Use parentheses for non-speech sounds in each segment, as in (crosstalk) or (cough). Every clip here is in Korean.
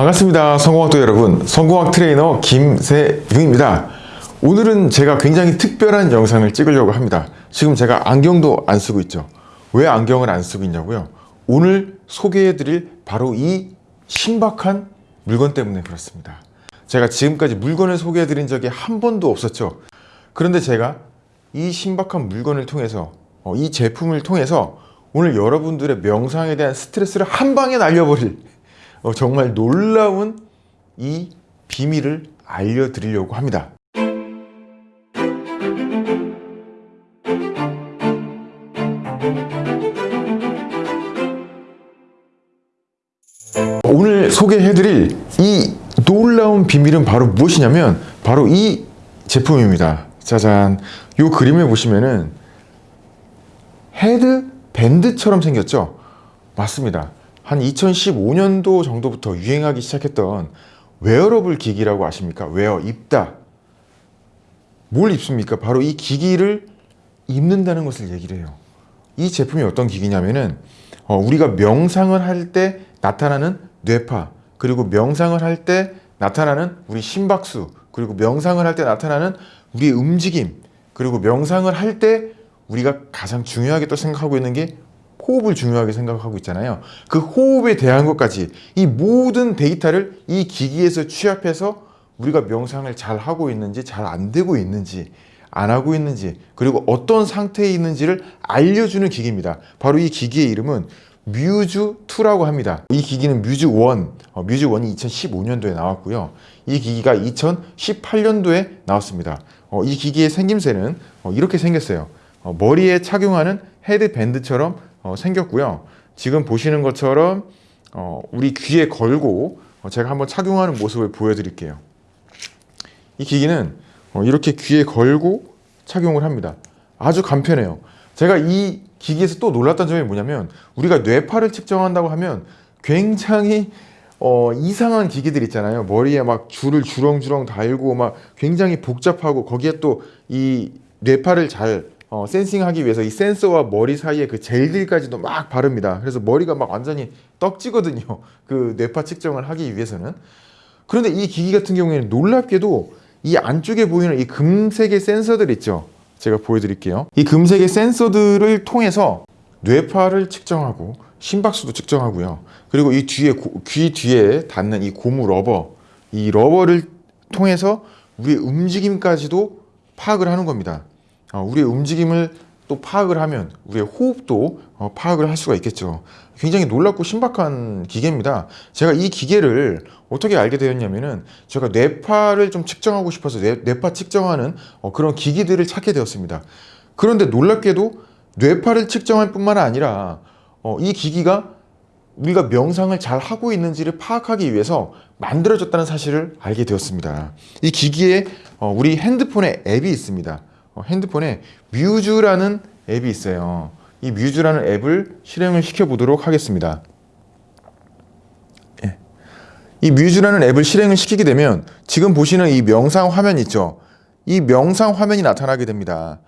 반갑습니다. 성공학도 여러분. 성공학 트레이너 김세중입니다. 오늘은 제가 굉장히 특별한 영상을 찍으려고 합니다. 지금 제가 안경도 안 쓰고 있죠. 왜 안경을 안 쓰고 있냐고요? 오늘 소개해드릴 바로 이 신박한 물건 때문에 그렇습니다. 제가 지금까지 물건을 소개해드린 적이 한 번도 없었죠. 그런데 제가 이 신박한 물건을 통해서 어, 이 제품을 통해서 오늘 여러분들의 명상에 대한 스트레스를 한 방에 날려버릴 어, 정말 놀라운 이 비밀을 알려드리려고 합니다. 오늘 소개해드릴 이 놀라운 비밀은 바로 무엇이냐면 바로 이 제품입니다. 짜잔. 이 그림에 보시면은 헤드 밴드처럼 생겼죠? 맞습니다. 한 2015년도 정도부터 유행하기 시작했던 웨어러블 기기라고 아십니까? 웨어, 입다. 뭘 입습니까? 바로 이 기기를 입는다는 것을 얘기를 해요. 이 제품이 어떤 기기냐면은 어, 우리가 명상을 할 때 나타나는 뇌파 그리고 명상을 할 때 나타나는 우리 심박수 그리고 명상을 할 때 나타나는 우리의 움직임 그리고 명상을 할 때 우리가 가장 중요하게 또 생각하고 있는 게 호흡을 중요하게 생각하고 있잖아요. 그 호흡에 대한 것까지 이 모든 데이터를 이 기기에서 취합해서 우리가 명상을 잘 하고 있는지 잘 안 되고 있는지 안 하고 있는지 그리고 어떤 상태에 있는지를 알려주는 기기입니다. 바로 이 기기의 이름은 뮤즈2라고 합니다. 이 기기는 뮤즈1, 어, 뮤즈1이 2015년도에 나왔고요. 이 기기가 2018년도에 나왔습니다. 어, 이 기기의 생김새는 어, 이렇게 생겼어요. 어, 머리에 착용하는 헤드밴드처럼 어, 생겼고요. 지금 보시는 것처럼 어, 우리 귀에 걸고 어, 제가 한번 착용하는 모습을 보여드릴게요. 이 기기는 어, 이렇게 귀에 걸고 착용을 합니다. 아주 간편해요. 제가 이 기기에서 또 놀랐던 점이 뭐냐면 우리가 뇌파를 측정한다고 하면 굉장히 어, 이상한 기기들 있잖아요. 머리에 막 줄을 주렁주렁 달고 막 굉장히 복잡하고 거기에 또 이 뇌파를 잘 어, 센싱하기 위해서 이 센서와 머리 사이에 그 젤들까지도 막 바릅니다. 그래서 머리가 막 완전히 떡지거든요. (laughs) 그 뇌파 측정을 하기 위해서는. 그런데 이 기기 같은 경우에는 놀랍게도 이 안쪽에 보이는 이 금색의 센서들 있죠. 제가 보여드릴게요. 이 금색의 센서들을 통해서 뇌파를 측정하고 심박수도 측정하고요. 그리고 이 뒤에 고- 귀 뒤에 닿는 이 고무 rubber, 이 rubber를 통해서 우리의 움직임까지도 파악을 하는 겁니다. 어, 우리의 움직임을 또 파악을 하면 우리의 호흡도 어, 파악을 할 수가 있겠죠. 굉장히 놀랍고 신박한 기계입니다. 제가 이 기계를 어떻게 알게 되었냐면은 제가 뇌파를 좀 측정하고 싶어서 뇌, 뇌파 측정하는 어, 그런 기기들을 찾게 되었습니다. 그런데 놀랍게도 뇌파를 측정할 뿐만 아니라 어, 이 기기가 우리가 명상을 잘 하고 있는지를 파악하기 위해서 만들어졌다는 사실을 알게 되었습니다. 이 기기에 어, 우리 핸드폰에 앱이 있습니다. 어, 핸드폰에 뮤즈라는 앱이 있어요. 이 뮤즈라는 앱을 실행을 시켜 보도록 하겠습니다. 예. 이 뮤즈라는 앱을 실행을 시키게 되면 지금 보시는 이 명상 화면 있죠. 이 명상 화면이 나타나게 됩니다.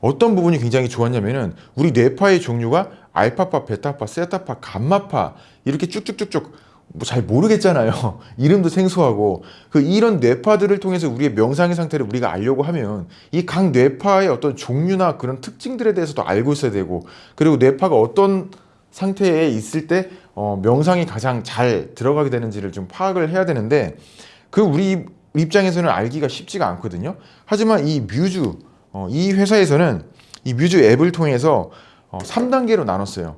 어떤 부분이 굉장히 좋았냐면은 우리 뇌파의 종류가 알파파, 베타파, 세타파, 감마파 이렇게 쭉쭉쭉쭉 뭐 잘 모르겠잖아요. (laughs) 이름도 생소하고 그 이런 뇌파들을 통해서 우리의 명상의 상태를 우리가 알려고 하면 이 각 뇌파의 어떤 종류나 그런 특징들에 대해서도 알고 있어야 되고 그리고 뇌파가 어떤 상태에 있을 때 어, 명상이 가장 잘 들어가게 되는지를 좀 파악을 해야 되는데 그 우리 입장에서는 알기가 쉽지가 않거든요. 하지만 이 뮤즈 어, 이 회사에서는 이 뮤즈 앱을 통해서 어, 3단계로 나눴어요.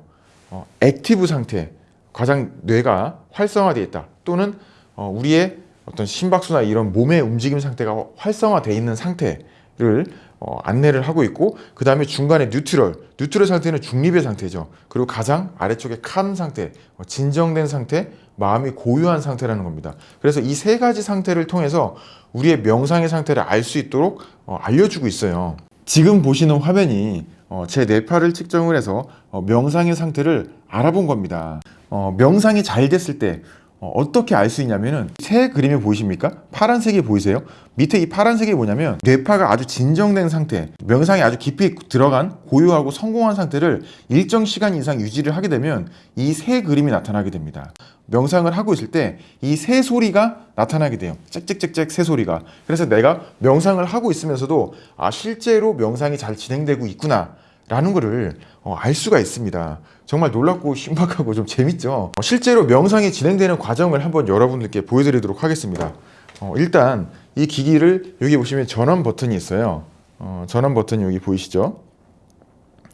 어, active 상태, 가장 뇌가 활성화되어 있다. 또는 어, 우리의 어떤 심박수나 이런 몸의 움직임 상태가 활성화되어 있는 상태를 어, 안내를 하고 있고 그 다음에 중간에 neutral, neutral 상태는 중립의 상태죠. 그리고 가장 아래쪽에 칸 상태, 어, 진정된 상태, 마음이 고요한 상태라는 겁니다. 그래서 이 세 가지 상태를 통해서 우리의 명상의 상태를 알 수 있도록 어, 알려주고 있어요. 지금 보시는 화면이 어, 제 뇌파를 측정을 해서 어, 명상의 상태를 알아본 겁니다. 어, 명상이 잘 됐을 때 어, 떻게 알 수 있냐면은 새 그림이 보이십니까? 파란색이 보이세요? 밑에 이 파란색이 뭐냐면 뇌파가 아주 진정된 상태, 명상에 아주 깊이 들어간 고요하고 성공한 상태를 일정 시간 이상 유지를 하게 되면 이 새 그림이 나타나게 됩니다. 명상을 하고 있을 때 이 새 소리가 나타나게 돼요. 짹짹짹짹 새 소리가. 그래서 내가 명상을 하고 있으면서도 아 실제로 명상이 잘 진행되고 있구나. 라는 거를 어, 알 수가 있습니다. 정말 놀랍고 신박하고 좀 재밌죠. 어, 실제로 명상이 진행되는 과정을 한번 여러분들께 보여드리도록 하겠습니다. 어, 일단 이 기기를 여기 보시면 전원 버튼이 있어요. 어, 전원 버튼이 여기 보이시죠?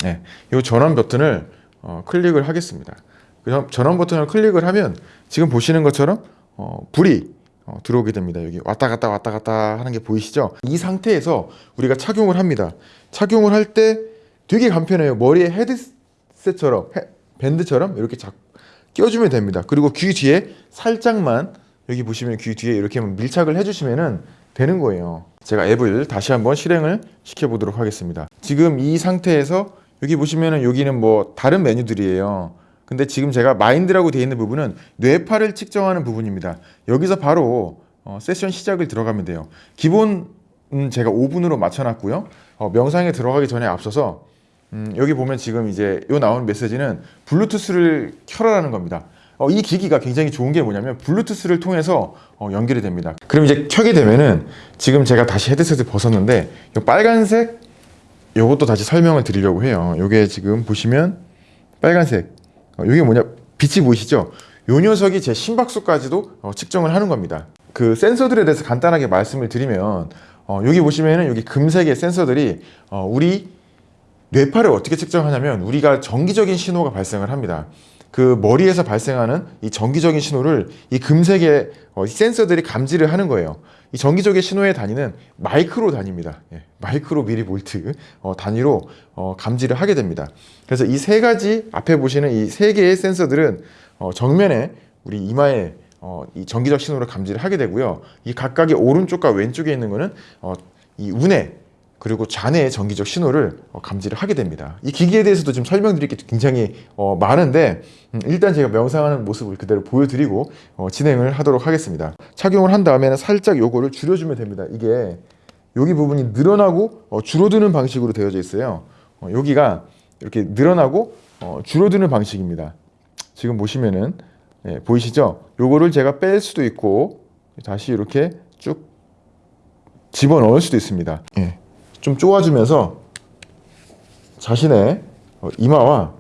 네, 이 전원 버튼을 어, 클릭을 하겠습니다. 그럼 전원 버튼을 클릭을 하면 지금 보시는 것처럼 어, 불이 어, 들어오게 됩니다. 여기 왔다 갔다 왔다 갔다 하는 게 보이시죠? 이 상태에서 우리가 착용을 합니다. 착용을 할 때 되게 간편해요. 머리에 헤드셋처럼 헤, 밴드처럼 이렇게 자, 껴주면 됩니다. 그리고 귀 뒤에 살짝만 여기 보시면 귀 뒤에 이렇게 밀착을 해주시면 되는 거예요. 제가 앱을 다시 한번 실행을 시켜보도록 하겠습니다. 지금 이 상태에서 여기 보시면은 여기는 뭐 다른 메뉴들이에요. 근데 지금 제가 마인드라고 되어 있는 부분은 뇌파를 측정하는 부분입니다. 여기서 바로 어, 세션 시작을 들어가면 돼요. 기본 음, 제가 5분으로 맞춰놨고요. 어, 명상에 들어가기 전에 앞서서 음, 여기 보면 지금 이제 요 나오는 메시지는 블루투스를 켜라라는 겁니다. 어, 이 기기가 굉장히 좋은 게 뭐냐면 블루투스를 통해서 어, 연결이 됩니다. 그럼 이제 켜게 되면은 지금 제가 다시 헤드셋을 벗었는데 요 빨간색 요것도 다시 설명을 드리려고 해요. 요게 지금 보시면 빨간색 어, 이게 뭐냐 빛이 보이시죠? 요 녀석이 제 심박수까지도 어, 측정을 하는 겁니다. 그 센서들에 대해서 간단하게 말씀을 드리면 어, 여기 보시면은 여기 금색의 센서들이 어, 우리 뇌파를 어떻게 측정하냐면 우리가 정기적인 신호가 발생을 합니다. 그 머리에서 발생하는 이 정기적인 신호를 이 금색의 어, 센서들이 감지를 하는 거예요. 이 정기적인 신호의 단위는 마이크로 단위입니다. 예, 마이크로 미리볼트 어, 단위로 어, 감지를 하게 됩니다. 그래서 이 세 가지 앞에 보시는 이 세 개의 센서들은 어, 정면에 우리 이마에 어, 이 정기적 신호를 감지를 하게 되고요. 이 각각의 오른쪽과 왼쪽에 있는 거는 어, 이 운에 그리고 잔해의 전기적 신호를 어, 감지를 하게 됩니다. 이 기기에 대해서도 지금 설명드릴 게 굉장히 어, 많은데 음, 일단 제가 명상하는 모습을 그대로 보여드리고 어, 진행을 하도록 하겠습니다. 착용을 한 다음에는 살짝 요거를 줄여주면 됩니다. 이게 여기 부분이 늘어나고 어, 줄어드는 방식으로 되어져 있어요. 어, 여기가 이렇게 늘어나고 어, 줄어드는 방식입니다. 지금 보시면은 예, 보이시죠? 요거를 제가 뺄 수도 있고 다시 이렇게 쭉 집어넣을 수도 있습니다. 예. 좀 쪼아주면서 자신의 어, 이마와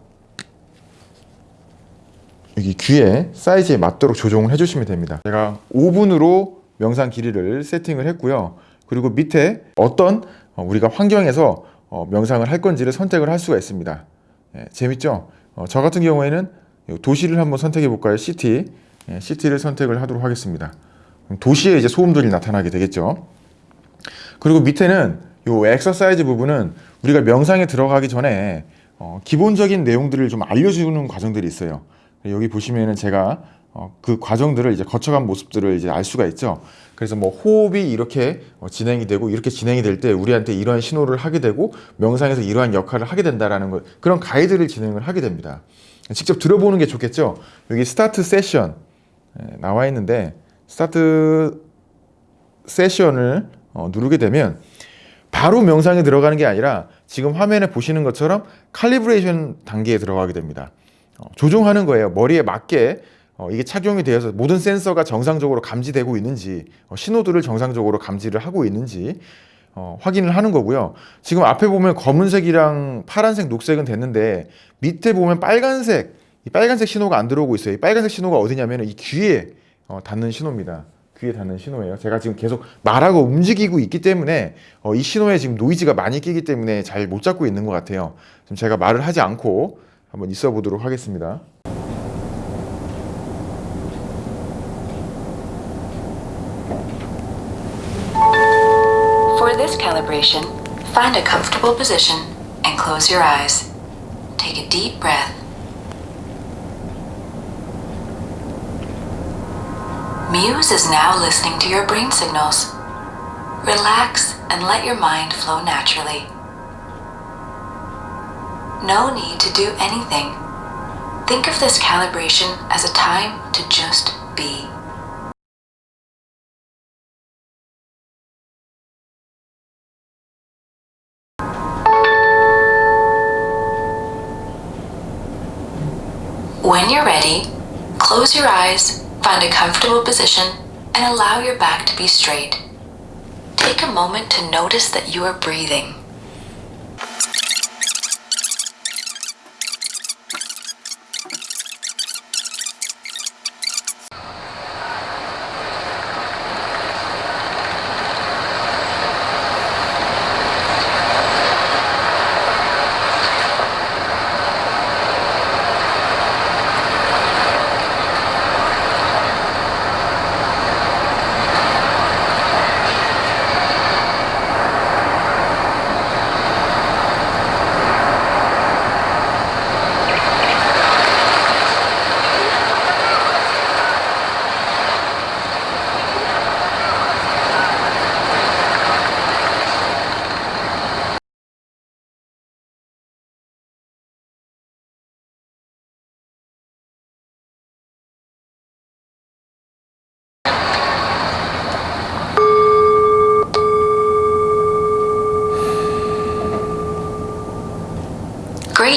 여기 귀의 사이즈에 맞도록 조정을 해주시면 됩니다. 제가 5분으로 명상 길이를 세팅을 했고요. 그리고 밑에 어떤 어, 우리가 환경에서 어, 명상을 할 건지를 선택을 할 수가 있습니다. 예, 재밌죠? 저 같은 경우에는 도시를 한번 선택해 볼까요? city. 예, 시티를 선택을 하도록 하겠습니다. 도시에 이제 소음들이 나타나게 되겠죠. 그리고 밑에는 요 엑서사이즈 부분은 우리가 명상에 들어가기 전에 어, 기본적인 내용들을 좀 알려주는 과정들이 있어요. 여기 보시면은 제가 어, 그 과정들을 이제 거쳐간 모습들을 이제 알 수가 있죠. 그래서 뭐 호흡이 이렇게 어, 진행이 되고 이렇게 진행이 될 때 우리한테 이러한 신호를 하게 되고 명상에서 이러한 역할을 하게 된다라는 것 그런 가이드를 진행을 하게 됩니다. 직접 들어보는 게 좋겠죠. 여기 start session 예, 나와 있는데 start session을 어, 누르게 되면 바로 명상에 들어가는 게 아니라 지금 화면에 보시는 것처럼 calibration 단계에 들어가게 됩니다. 어, 조정하는 거예요. 머리에 맞게 어, 이게 착용이 되어서 모든 센서가 정상적으로 감지되고 있는지 어, 신호들을 정상적으로 감지를 하고 있는지 어, 확인을 하는 거고요. 지금 앞에 보면 검은색이랑 파란색, 녹색은 됐는데 밑에 보면 빨간색, 이 빨간색 신호가 안 들어오고 있어요. 이 빨간색 신호가 어디냐면 이 귀에 어, 닿는 신호입니다. 귀에 닿는 신호예요. 제가 지금 계속 말하고 움직이고 있기 때문에 어, 이 신호에 지금 노이즈가 많이 끼기 때문에 잘 못 잡고 있는 것 같아요. 지금 제가 말을 하지 않고 한번 있어 보도록 하겠습니다. For this calibration, find a comfortable position and close your eyes. Take a deep breath. Muse is now listening to your brain signals. Relax and let your mind flow naturally. No need to do anything. Think of this calibration as a time to just be. When you're ready, close your eyes, find a comfortable position, and allow your back to be straight. Take a moment to notice that you are breathing.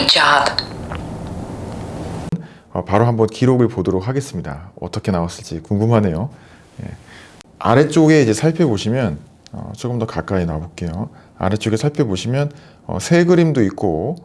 Job. 어, 바로 한번 기록을 보도록 하겠습니다. 어떻게 나왔을지 궁금하네요. 예. 아래쪽에 이제 살펴보시면 어, 조금 더 가까이 나볼게요. 아래쪽에 살펴보시면 어, 새 그림도 있고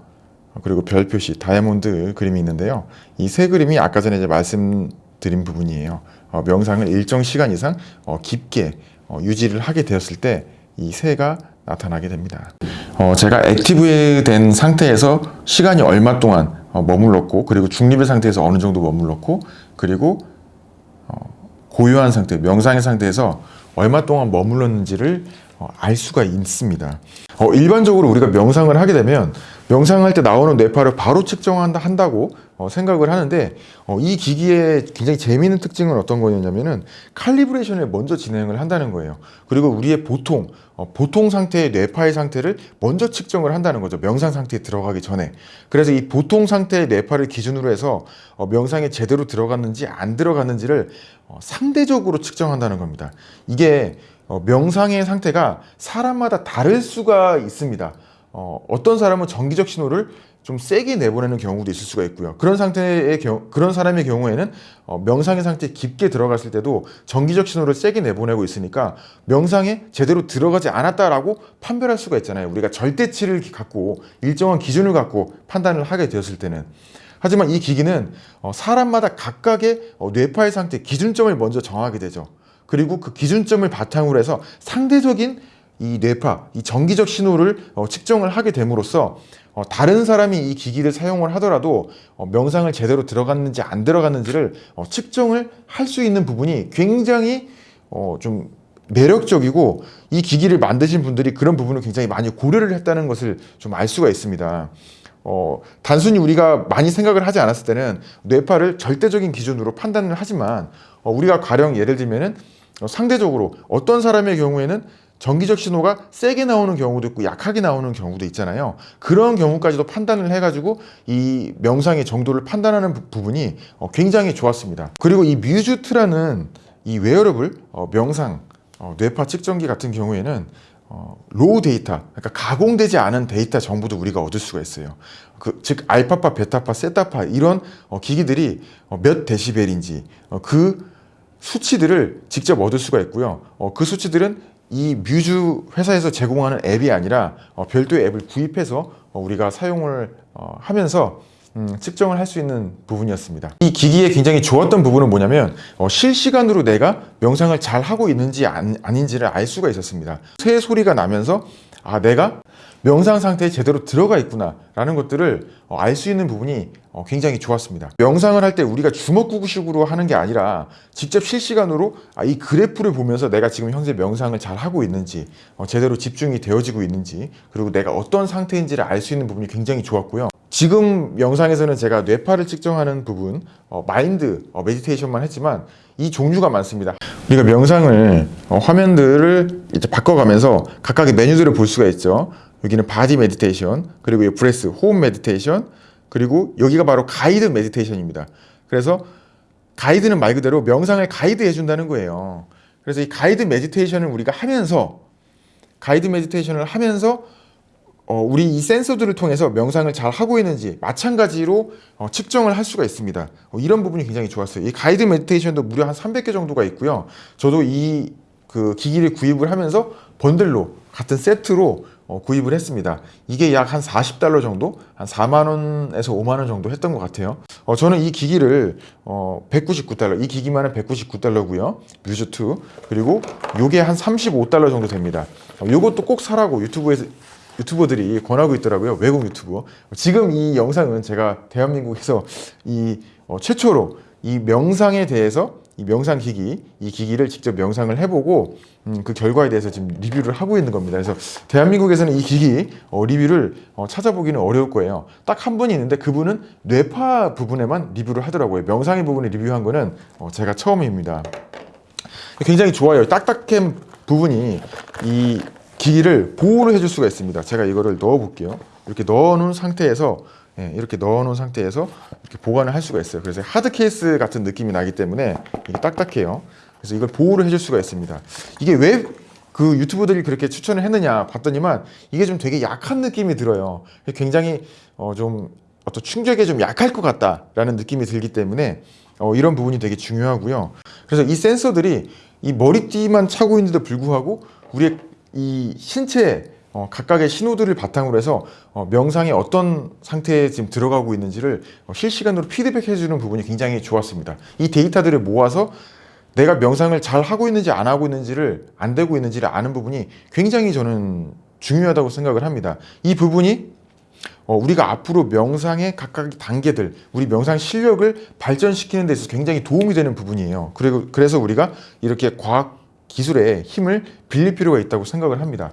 어, 그리고 별 표시 다이아몬드 그림이 있는데요. 이 새 그림이 아까 전에 이제 말씀드린 부분이에요. 어, 명상을 일정 시간 이상 어, 깊게 어, 유지를 하게 되었을 때 이 새가 나타나게 됩니다. 어, 제가 액티브된 상태에서 시간이 얼마 동안 어, 머물렀고 그리고 중립의 상태에서 어느 정도 머물렀고 그리고 어, 고요한 상태, 명상의 상태에서 얼마 동안 머물렀는지를 어, 알 수가 있습니다. 어, 일반적으로 우리가 명상을 하게 되면 명상할 때 나오는 뇌파를 바로 측정한다 한다고 어, 생각을 하는데 어, 이 기기의 굉장히 재미있는 특징은 어떤 거였냐면은 칼리브레이션을 먼저 진행을 한다는 거예요. 그리고 우리의 보통 어, 보통 상태의 뇌파의 상태를 먼저 측정을 한다는 거죠. 명상 상태에 들어가기 전에. 그래서 이 보통 상태의 뇌파를 기준으로 해서 어, 명상에 제대로 들어갔는지 안 들어갔는지를 어, 상대적으로 측정한다는 겁니다. 이게 어, 명상의 상태가 사람마다 다를 수가 있습니다. 어, 어떤 사람은 정기적 신호를 좀 세게 내보내는 경우도 있을 수가 있고요. 그런 상태의 경우, 그런 사람의 경우에는 어, 명상의 상태에 깊게 들어갔을 때도 정기적 신호를 세게 내보내고 있으니까 명상에 제대로 들어가지 않았다라고 판별할 수가 있잖아요. 우리가 절대치를 갖고 일정한 기준을 갖고 판단을 하게 되었을 때는. 하지만 이 기기는 어, 사람마다 각각의 어, 뇌파의 상태 기준점을 먼저 정하게 되죠. 그리고 그 기준점을 바탕으로 해서 상대적인 이 뇌파, 이 정기적 신호를 어, 측정을 하게 됨으로써 어, 다른 사람이 이 기기를 사용을 하더라도 어, 명상을 제대로 들어갔는지 안 들어갔는지를 어, 측정을 할 수 있는 부분이 굉장히 어, 좀 매력적이고 이 기기를 만드신 분들이 그런 부분을 굉장히 많이 고려를 했다는 것을 좀 알 수가 있습니다. 어, 단순히 우리가 많이 생각을 하지 않았을 때는 뇌파를 절대적인 기준으로 판단을 하지만 어, 우리가 가령 예를 들면은 어, 상대적으로 어떤 사람의 경우에는 정기적 신호가 세게 나오는 경우도 있고 약하게 나오는 경우도 있잖아요. 그런 경우까지도 판단을 해가지고 이 명상의 정도를 판단하는 부- 부분이 어, 굉장히 좋았습니다. 그리고 이 뮤즈 two라는 이 웨어러블 어, 명상 어, 뇌파 측정기 같은 경우에는 어, raw data, 그러니까 가공되지 않은 데이터 정보도 우리가 얻을 수가 있어요. 그, 즉 알파파, 베타파, 세타파 이런 어, 기기들이 어, 몇 데시벨인지 어, 그 수치들을 직접 얻을 수가 있고요. 어, 그 수치들은 이 뮤즈 회사에서 제공하는 앱이 아니라 어, 별도의 앱을 구입해서 어, 우리가 사용을 어, 하면서 음, 측정을 할 수 있는 부분이었습니다. 이 기기의 굉장히 좋았던 부분은 뭐냐면 어, 실시간으로 내가 명상을 잘 하고 있는지 안, 아닌지를 알 수가 있었습니다. 새 소리가 나면서 아 내가 명상 상태에 제대로 들어가 있구나 라는 것들을 어, 알수 있는 부분이 어, 굉장히 좋았습니다. 명상을 할 때 우리가 주먹구구식으로 하는 게 아니라 직접 실시간으로 아, 이 그래프를 보면서 내가 지금 현재 명상을 잘 하고 있는지 어, 제대로 집중이 되어지고 있는지 그리고 내가 어떤 상태인지를 알 수 있는 부분이 굉장히 좋았고요. 지금 영상에서는 제가 뇌파를 측정하는 부분, 어, 마인드 어, meditation만 했지만 이 종류가 많습니다. 우리가 명상을 어, 화면들을 이제 바꿔가면서 각각의 메뉴들을 볼 수가 있죠. 여기는 body meditation, 그리고 이 breath, 호흡 meditation, 그리고 여기가 바로 guide meditation입니다. 그래서 가이드는 말 그대로 명상을 가이드 해준다는 거예요. 그래서 이 guide meditation을 우리가 하면서 guide meditation을 하면서 어, 우리 이 센서들을 통해서 명상을 잘 하고 있는지 마찬가지로 어, 측정을 할 수가 있습니다. 어, 이런 부분이 굉장히 좋았어요. 이 guide meditation도 무려 한 300개 정도가 있고요. 저도 이 그 기기를 구입을 하면서 번들로 같은 세트로 어, 구입을 했습니다. 이게 약 한 40달러 정도, 한 4만 원에서 5만 원 정도 했던 것 같아요. 어, 저는 이 기기를 어, 199달러, 이 기기만은 199달러고요. 뮤즈2 그리고 요게 한 35달러 정도 됩니다. 어, 요것도 꼭 사라고 유튜브에서 유튜버들이 권하고 있더라고요. 외국 유튜버. 지금 이 영상은 제가 대한민국에서 이 어, 최초로 이 명상에 대해서 이 명상 기기, 이 기기를 직접 명상을 해보고 음, 그 결과에 대해서 지금 리뷰를 하고 있는 겁니다. 그래서 대한민국에서는 이 기기 어, 리뷰를 어, 찾아보기는 어려울 거예요. 딱 한 분이 있는데 그분은 뇌파 부분에만 리뷰를 하더라고요. 명상의 부분에 리뷰한 거는 어, 제가 처음입니다. 굉장히 좋아요. 딱딱한 부분이 이 기기를 보호를 해줄 수가 있습니다. 제가 이거를 넣어 볼게요. 이렇게 넣어 놓은 상태에서 예, 이렇게 넣어 놓은 상태에서 이렇게 보관을 할 수가 있어요. 그래서 하드 케이스 같은 느낌이 나기 때문에 이게 딱딱해요. 그래서 이걸 보호를 해줄 수가 있습니다. 이게 왜 그 유튜버들이 그렇게 추천을 했느냐 봤더니만 이게 좀 되게 약한 느낌이 들어요. 굉장히 어, 좀 어떤 충격에 좀 약할 것 같다라는 느낌이 들기 때문에 어, 이런 부분이 되게 중요하고요. 그래서 이 센서들이 이 머리띠만 차고 있는데도 불구하고 우리의 이 신체 어, 각각의 신호들을 바탕으로 해서 어, 명상에 어떤 상태에 지금 들어가고 있는지를 어, 실시간으로 피드백해 주는 부분이 굉장히 좋았습니다. 이 데이터들을 모아서 내가 명상을 잘 하고 있는지 안 하고 있는지를 안 되고 있는지를 아는 부분이 굉장히 저는 중요하다고 생각을 합니다. 이 부분이 어, 우리가 앞으로 명상의 각각 단계들, 우리 명상 실력을 발전시키는 데 있어서 굉장히 도움이 되는 부분이에요. 그리고 그래서 우리가 이렇게 과학 기술의 힘을 빌릴 필요가 있다고 생각을 합니다.